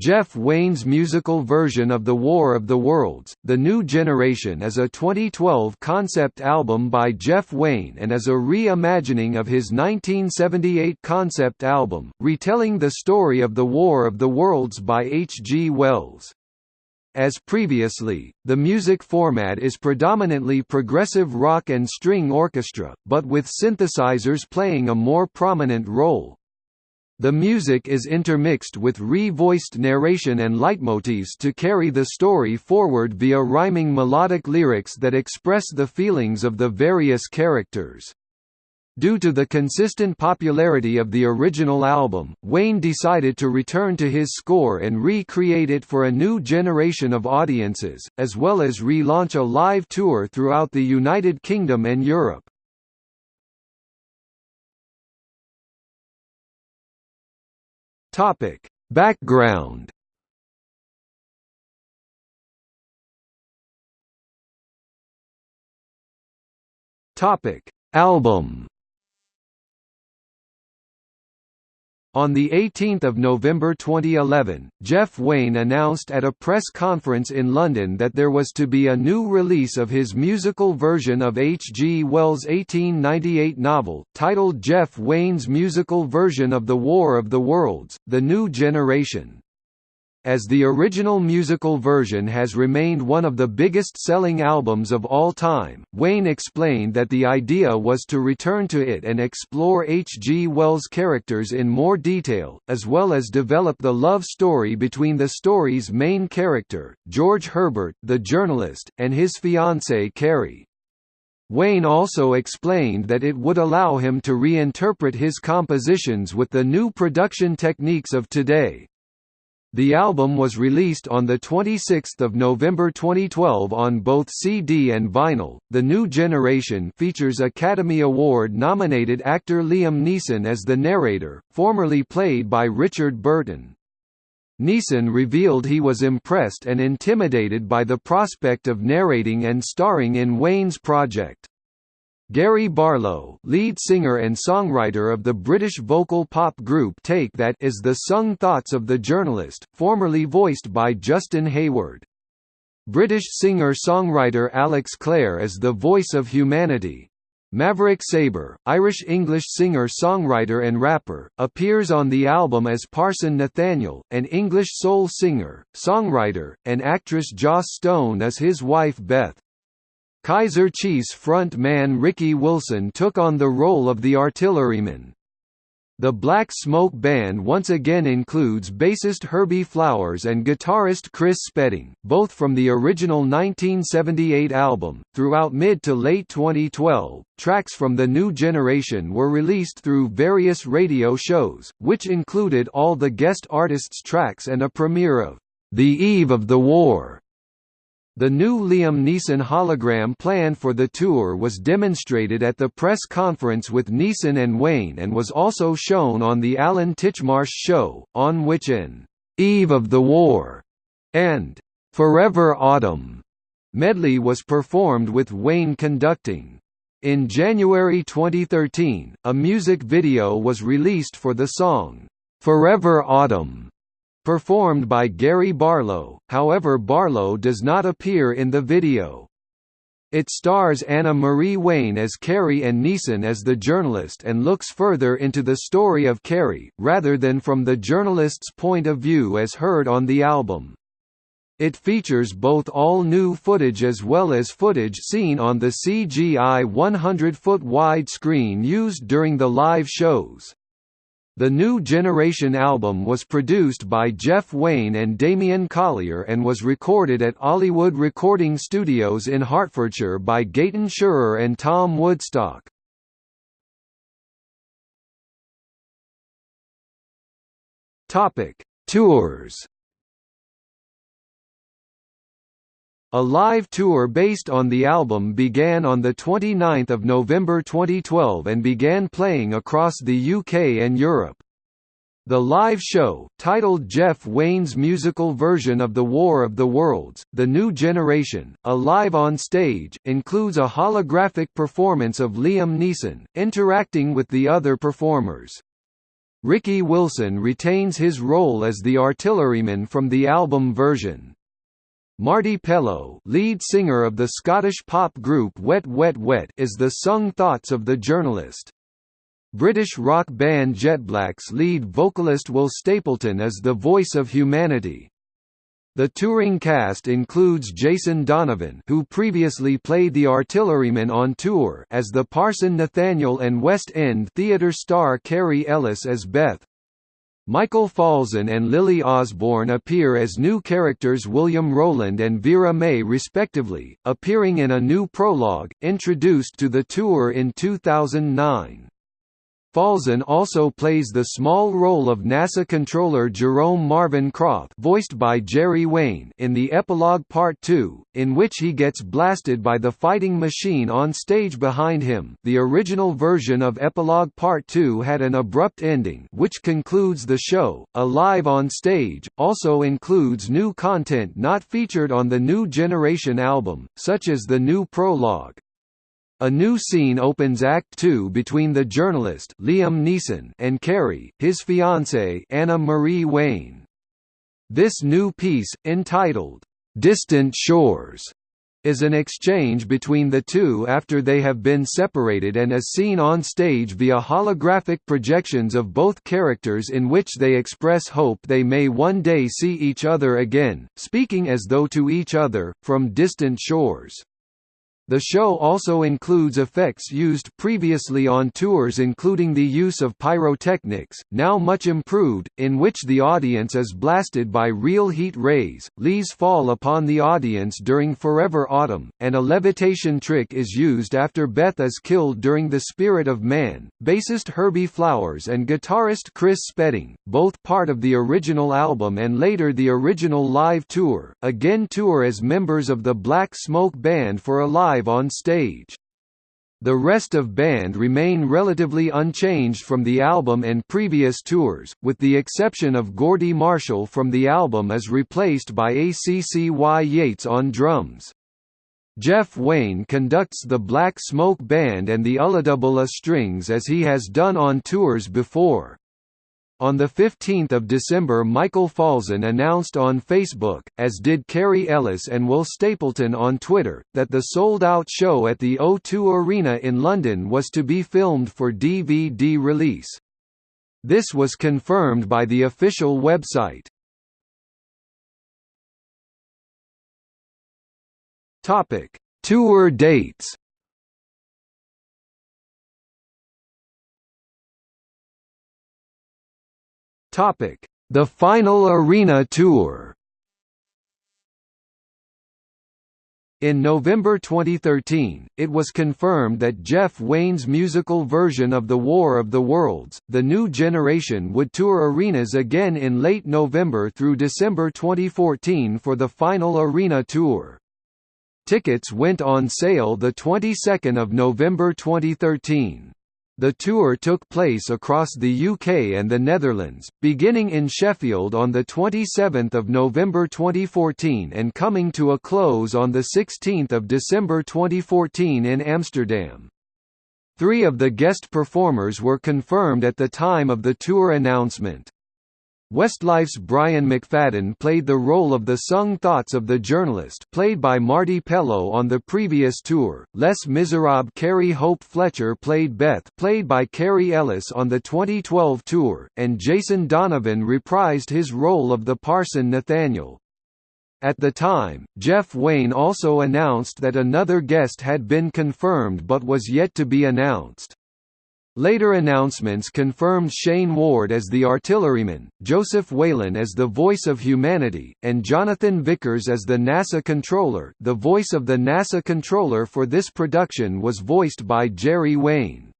Jeff Wayne's musical version of The War of the Worlds, The New Generation is a 2012 concept album by Jeff Wayne and is a re-imagining of his 1978 concept album, retelling the story of The War of the Worlds by H. G. Wells. As previously, the music format is predominantly progressive rock and string orchestra, but with synthesizers playing a more prominent role. The music is intermixed with re-voiced narration and leitmotifs to carry the story forward via rhyming melodic lyrics that express the feelings of the various characters. Due to the consistent popularity of the original album, Wayne decided to return to his score and recreate it for a new generation of audiences, as well as relaunch a live tour throughout the United Kingdom and Europe. Topic: Background. Topic: Album. On 18 November 2011, Jeff Wayne announced at a press conference in London that there was to be a new release of his musical version of H. G. Wells' 1898 novel, titled Jeff Wayne's musical version of The War of the Worlds, The New Generation. As the original musical version has remained one of the biggest-selling albums of all time, Wayne explained that the idea was to return to it and explore H. G. Wells' characters in more detail, as well as develop the love story between the story's main character, George Herbert, the journalist, and his fiancée Carrie. Wayne also explained that it would allow him to reinterpret his compositions with the new production techniques of today, the album was released on 26 November 2012 on both CD and vinyl. The New Generation features Academy Award-nominated actor Liam Neeson as the narrator, formerly played by Richard Burton. Neeson revealed he was impressed and intimidated by the prospect of narrating and starring in Wayne's project. Gary Barlow lead singer and songwriter of the British vocal pop group Take That is the sung thoughts of the journalist, formerly voiced by Justin Hayward. British singer-songwriter Alex Clare is the voice of humanity. Maverick Sabre, Irish-English singer-songwriter and rapper, appears on the album as Parson Nathaniel, an English soul singer, songwriter, and actress Joss Stone as his wife Beth. Kaiser Chiefs front man Ricky Wilson took on the role of the artilleryman. The Black Smoke Band once again includes bassist Herbie Flowers and guitarist Chris Spedding, both from the original 1978 album. Throughout mid to late 2012, tracks from the new generation were released through various radio shows, which included all the guest artists' tracks and a premiere of The Eve of the War the new Liam Neeson hologram plan for the tour was demonstrated at the press conference with Neeson and Wayne and was also shown on The Alan Titchmarsh Show, on which an «Eve of the War» and «Forever Autumn» medley was performed with Wayne conducting. In January 2013, a music video was released for the song, "'Forever Autumn' Performed by Gary Barlow, however Barlow does not appear in the video. It stars Anna Marie Wayne as Carrie and Neeson as the journalist and looks further into the story of Carrie, rather than from the journalist's point of view as heard on the album. It features both all-new footage as well as footage seen on the CGI 100-foot wide screen used during the live shows. The New Generation album was produced by Jeff Wayne and Damian Collier and was recorded at Ollywood Recording Studios in Hertfordshire by Gaten Schurer and Tom Woodstock. Tours A live tour based on the album began on 29 November 2012 and began playing across the UK and Europe. The live show, titled Jeff Wayne's musical version of The War of the Worlds, The New Generation, a live on stage, includes a holographic performance of Liam Neeson, interacting with the other performers. Ricky Wilson retains his role as the artilleryman from the album version. Marti Pellow lead singer of the Scottish pop group Wet Wet Wet is the sung thoughts of the journalist. British rock band Jetblack's lead vocalist Will Stapleton is the voice of humanity. The touring cast includes Jason Donovan who previously played the artilleryman on tour as the Parson Nathaniel and West End theatre star Kerry Ellis as Beth, Michael Falzon and Lily Osborne appear as new characters William Rowland and Vera May respectively, appearing in a new prologue, introduced to the tour in 2009. Falzon also plays the small role of NASA controller Jerome Marvin Croft voiced by Jerry Wayne in the epilogue Part 2, in which he gets blasted by the fighting machine on stage behind him the original version of Epilogue Part 2 had an abrupt ending which concludes the show, Alive on Stage, also includes new content not featured on the New Generation album, such as the new prologue. A new scene opens Act Two between the journalist Liam Neeson and Carrie, his fiancée Anna Marie Wayne. This new piece, entitled, "'Distant Shores' is an exchange between the two after they have been separated and is seen on stage via holographic projections of both characters in which they express hope they may one day see each other again, speaking as though to each other, from distant shores. The show also includes effects used previously on tours including the use of pyrotechnics, now much improved, in which the audience is blasted by real heat rays, leaves fall upon the audience during Forever Autumn, and a levitation trick is used after Beth is killed during The Spirit of Man. Bassist Herbie Flowers and guitarist Chris Spedding, both part of the original album and later the original live tour, again tour as members of the Black Smoke Band for a live live on stage. The rest of band remain relatively unchanged from the album and previous tours, with the exception of Gordy Marshall from the album as replaced by ACCY Yates on drums. Jeff Wayne conducts the Black Smoke Band and the Ulladulla Strings as he has done on tours before. On 15 December Michael Falzon announced on Facebook, as did Kerry Ellis and Will Stapleton on Twitter, that the sold-out show at the O2 Arena in London was to be filmed for DVD release. This was confirmed by the official website. Tour dates Topic: The final arena tour. In November 2013, it was confirmed that Jeff Wayne's musical version of The War of the Worlds, The New Generation would tour arenas again in late November through December 2014 for the final arena tour. Tickets went on sale the 22nd of November 2013. The tour took place across the UK and the Netherlands, beginning in Sheffield on 27 November 2014 and coming to a close on 16 December 2014 in Amsterdam. Three of the guest performers were confirmed at the time of the tour announcement. Westlife's Brian McFadden played the role of the sung thoughts of the journalist played by Marti Pellow on the previous tour, Les Miserables Carrie Hope Fletcher played Beth played by Kerry Ellis on the 2012 tour, and Jason Donovan reprised his role of the parson Nathaniel. At the time, Jeff Wayne also announced that another guest had been confirmed but was yet to be announced. Later announcements confirmed Shane Ward as the artilleryman, Joseph Whalen as the voice of humanity, and Jonathan Vickers as the NASA controller the voice of the NASA controller for this production was voiced by Jerry Wayne.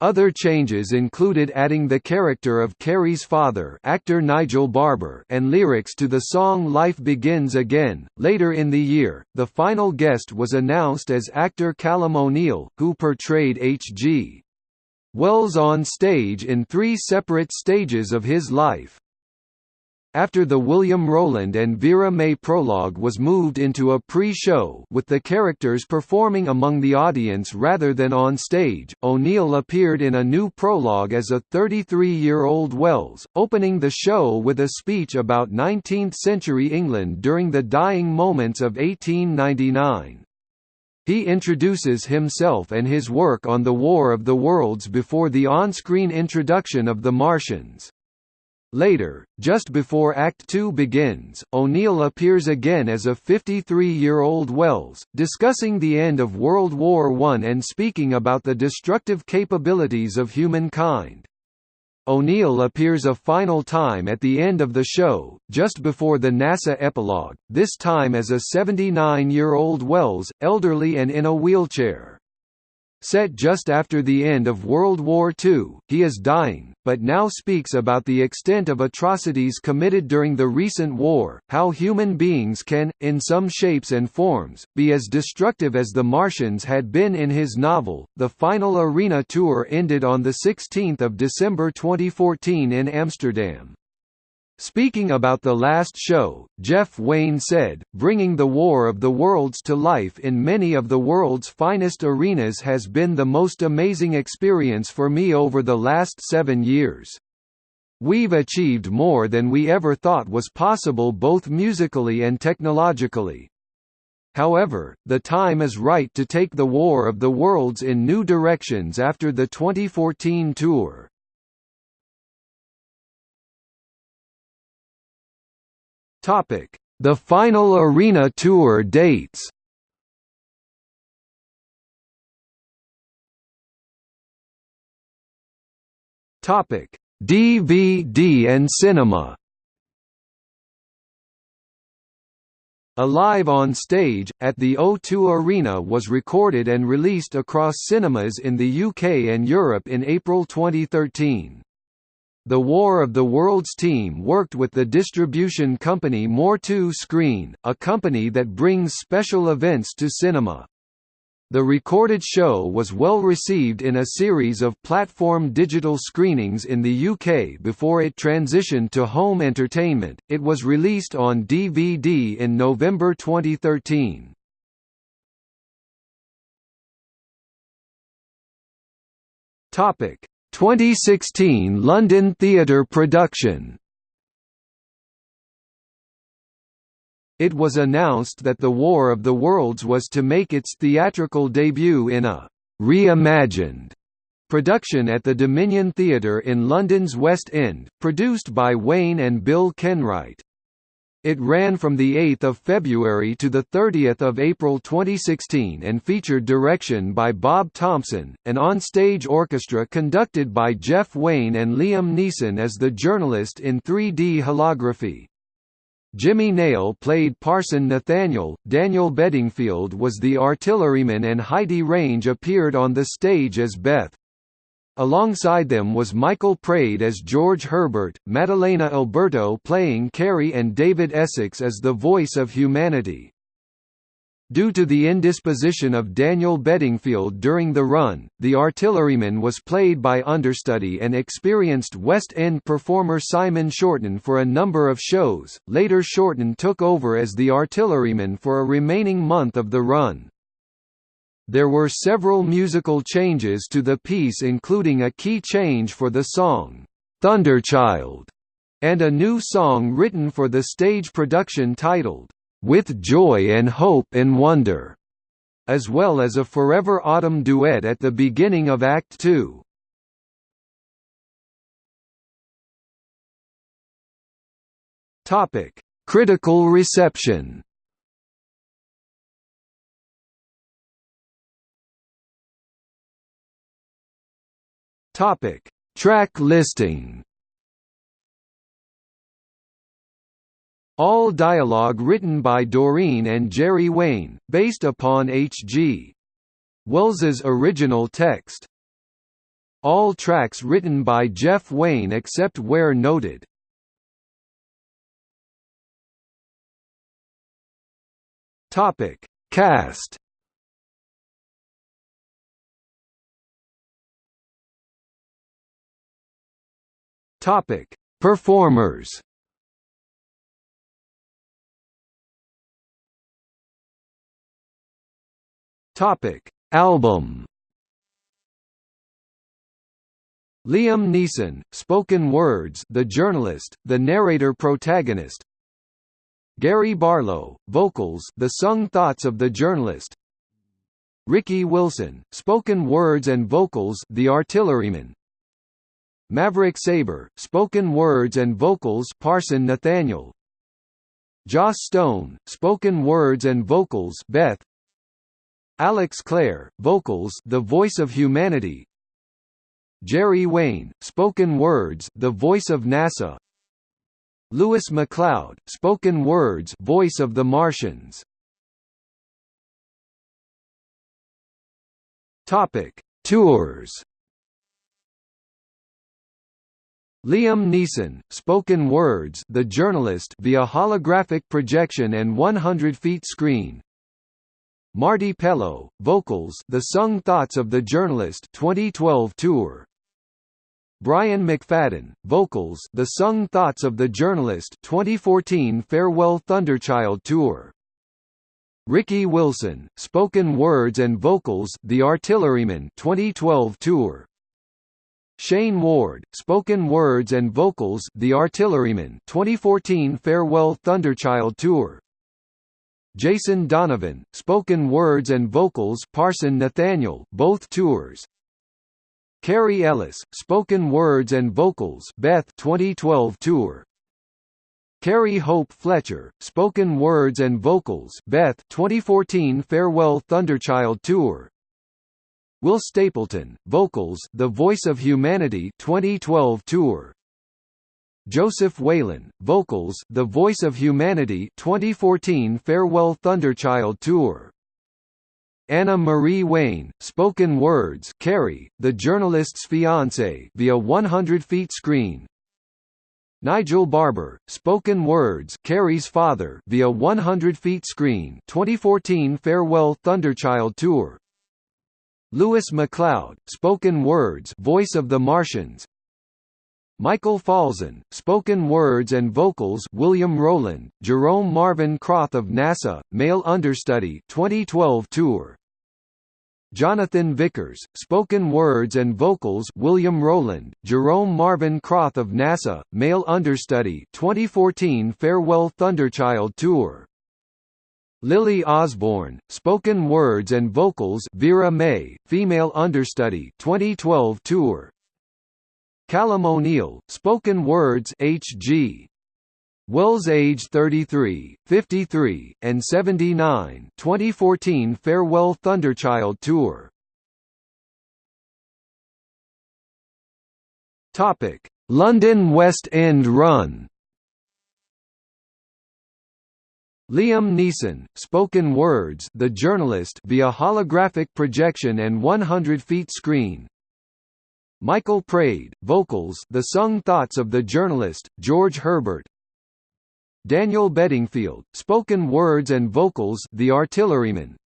Other changes included adding the character of Carrie's father, actor Nigel Barber, and lyrics to the song Life Begins Again. Later in the year, the final guest was announced as actor Callum O'Neill, who portrayed H.G. Wells on stage in three separate stages of his life. after the William Rowland and Vera May prologue was moved into a pre-show with the characters performing among the audience rather than on stage, O'Neill appeared in a new prologue as a 33-year-old Wells, opening the show with a speech about 19th-century England during the dying moments of 1899. He introduces himself and his work on the War of the Worlds before the on-screen introduction of the Martians. Later, just before Act Two begins, O'Neill appears again as a 53-year-old Wells, discussing the end of World War I and speaking about the destructive capabilities of humankind. O'Neill appears a final time at the end of the show, just before the NASA epilogue, this time as a 79-year-old Wells, elderly and in a wheelchair. Set just after the end of World War II, he is dying, but now speaks about the extent of atrocities committed during the recent war, how human beings can, in some shapes and forms, be as destructive as the Martians had been in his novel. The final arena tour ended on 16 December 2014 in Amsterdam. Speaking about the last show, Jeff Wayne said, bringing the War of the Worlds to life in many of the world's finest arenas has been the most amazing experience for me over the last seven years. We've achieved more than we ever thought was possible both musically and technologically. However, the time is right to take the War of the Worlds in new directions after the 2014 tour. Topic: The final arena tour dates. Topic: DVD and cinema. Alive on Stage, at the O2 Arena was recorded and released across cinemas in the UK and Europe in April 2013. The War of the Worlds team worked with the distribution company More2 Screen, a company that brings special events to cinema. The recorded show was well received in a series of platform digital screenings in the UK before it transitioned to home entertainment. It was released on DVD in November 2013. Topic: 2016 London theatre production It was announced that The War of the Worlds was to make its theatrical debut in a «reimagined» production at the Dominion Theatre in London's West End, produced by Wayne and Bill Kenwright. It ran from 8 February to 30 April 2016 and featured direction by Bob Thompson, an on-stage orchestra conducted by Jeff Wayne and Liam Neeson as the journalist in 3D holography. Jimmy Nail played Parson Nathaniel, Daniel Bedingfield was the artilleryman and Heidi Range appeared on the stage as Beth. Alongside them was Michael Praed as George Herbert, Madalena Alberto playing Carrie and David Essex as the voice of humanity. Due to the indisposition of Daniel Bedingfield during the run, the artilleryman was played by understudy and experienced West End performer Simon Shorten for a number of shows. Later Shorten took over as the artilleryman for a remaining month of the run. There were several musical changes to the piece including a key change for the song, "'Thunderchild' and a new song written for the stage production titled, "'With Joy and Hope and Wonder' as well as a Forever Autumn duet at the beginning of Act Two. Critical reception Topic: Track listing. All dialogue written by Doreen and Jerry Wayne, based upon H.G. Wells's original text. All tracks written by Jeff Wayne except where noted. Topic: Cast Topic: Performers. Topic: Album. Liam Neeson, Spoken Words, The Journalist, The Narrator Protagonist. Gary Barlow, Vocals, The Sung Thoughts of the Journalist. Ricky Wilson, Spoken Words and Vocals, The Artilleryman. Maverick Sabre, spoken words and vocals, Parson Nathaniel. Joss Stone, spoken words and vocals, Beth. Alex Clare, vocals The Voice of Humanity Jerry Wayne, spoken words The Voice of NASA Lewis MacLeod, spoken words Voice of the Martians Topic: Tours. Liam Neeson, spoken words, The Journalist via holographic projection and 100 feet screen. Marti Pellow, vocals, The Sung Thoughts of the Journalist 2012 tour. Brian McFadden, vocals, The Sung Thoughts of the Journalist 2014 Farewell Thunderchild tour. Ricky Wilson, spoken words and vocals, The Artilleryman 2012 tour. Shane Ward, spoken words and vocals, The Artilleryman 2014 Farewell Thunderchild tour. Jason Donovan, spoken words and vocals Parson Nathaniel, both tours. Kerry Ellis, spoken words and vocals Beth 2012 tour. Carrie Hope Fletcher, spoken words and vocals Beth 2014 Farewell Thunderchild tour. Will Stapleton, vocals The Voice of Humanity 2012 tour. Joseph Whalen, vocals, The Voice of Humanity 2014 Farewell Thunderchild Tour. Anna Marie Wayne, spoken words Carrie, the journalist's fiancé via 100 feet screen. Nigel Barber, spoken words Carrie's father via 100 feet screen 2014 Farewell Thunderchild Tour. Lewis MacLeod, spoken words Voice of the Martians, Michael Falzon, spoken words and vocals William Rowland, Jerome Marvin Croth of NASA, male understudy 2012 tour. Jonathan Vickers, spoken words and vocals William Rowland, Jerome Marvin Croth of NASA, male understudy 2014 Farewell Thunderchild tour. Lily Osborne, spoken words and vocals Vera May, female understudy 2012 tour. Callum O'Neill, spoken words H.G. Wells age 33, 53, and 79 2014 Farewell Thunderchild Tour London West End Run. Liam Neeson, spoken words, The Journalist via holographic projection and 100 feet screen. Michael Praed, vocals The Sung Thoughts of the Journalist, George Herbert. Daniel Bedingfield, spoken words and vocals The Artilleryman.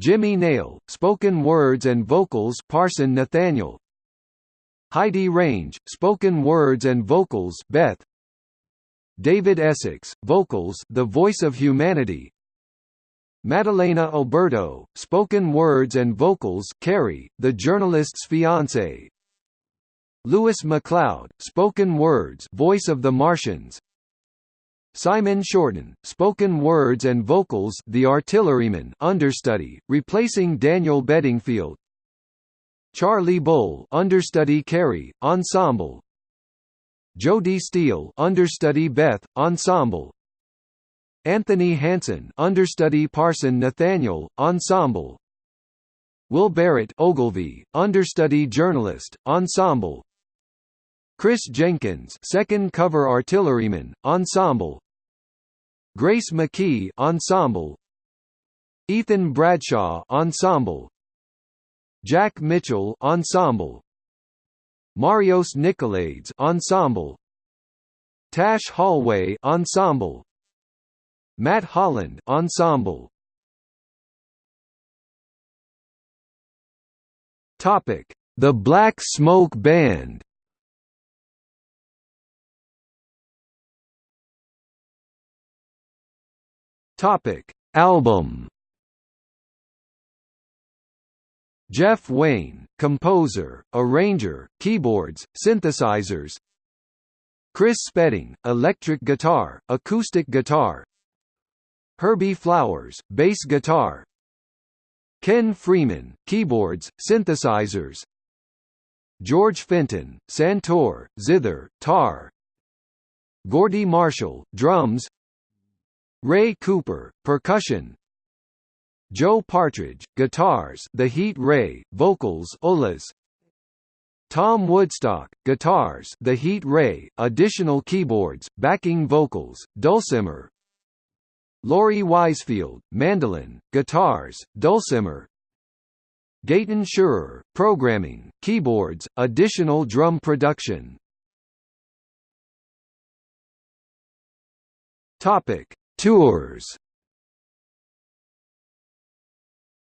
Jimmy Nail, spoken words and vocals Parson Nathaniel. Heidi Range, spoken words and vocals Beth David Essex, vocals The Voice of Humanity Madalena Alberto, spoken words and vocals Carrie, the journalist's fiancé. Lewis MacLeod, spoken words Voice of the Martians. Simon Shorten, spoken words and vocals The Artilleryman understudy, replacing Daniel Bedingfield. Charlie Bull understudy Carrie, ensemble. Jodie Steele understudy Beth, ensemble. Anthony Hanson understudy Parson Nathaniel, ensemble. Will Barrett Ogilvy, understudy journalist, ensemble. Chris Jenkins second cover artilleryman, ensemble. Grace McKee ensemble. Ethan Bradshaw ensemble. Jack Mitchell ensemble Marios Nicolaides ensemble Tash Hallway ensemble Matt Holland Ensemble Topic: The Black Smoke Band. Topic: Album. Jeff Wayne, composer, arranger, keyboards, synthesizers. Chris Spedding, electric guitar, acoustic guitar. Herbie Flowers, bass guitar. Ken Freeman, keyboards, synthesizers. George Fenton, santur, zither, tar. Gordy Marshall, drums. Ray Cooper, percussion Joe Partridge, guitars The Heat Ray, vocals Ulas Tom Woodstock, guitars The Heat Ray, additional keyboards, backing vocals, dulcimer. Laurie Wisefield, mandolin, guitars, dulcimer. Gaten Schurer, programming, keyboards, additional drum production. Topic: Tours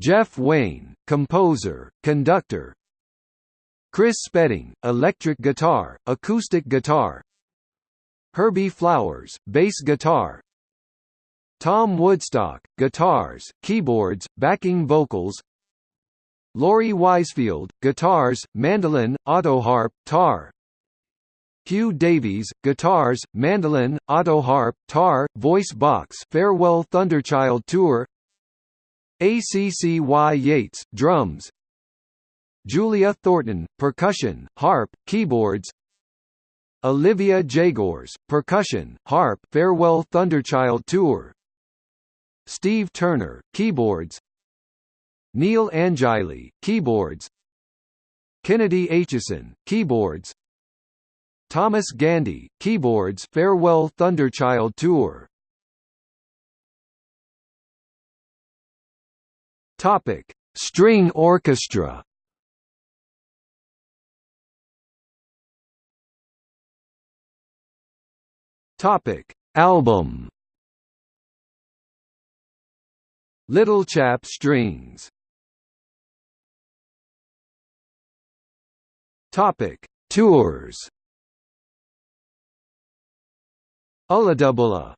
Jeff Wayne, composer, conductor. Chris Spedding, electric guitar, acoustic guitar. Herbie Flowers, bass guitar. Tom Woodstock, guitars, keyboards, backing vocals. Laurie Wisefield, guitars, mandolin, autoharp, tar. Hugh Davies, guitars, mandolin, autoharp, tar, voice box Farewell Thunderchild Tour ACCY Yates, drums. Julia Thornton, percussion, harp, keyboards. Olivia Jagors, percussion, harp Farewell Thunderchild Tour. Steve Turner, keyboards. Neil Angili, keyboards. Kennedy Aitchison, keyboards. Thomas Gandy, keyboards Farewell Thunderchild Tour Topic: String orchestra. Topic: Album. Little Chap Strings. Topic: Tours. Ulladulla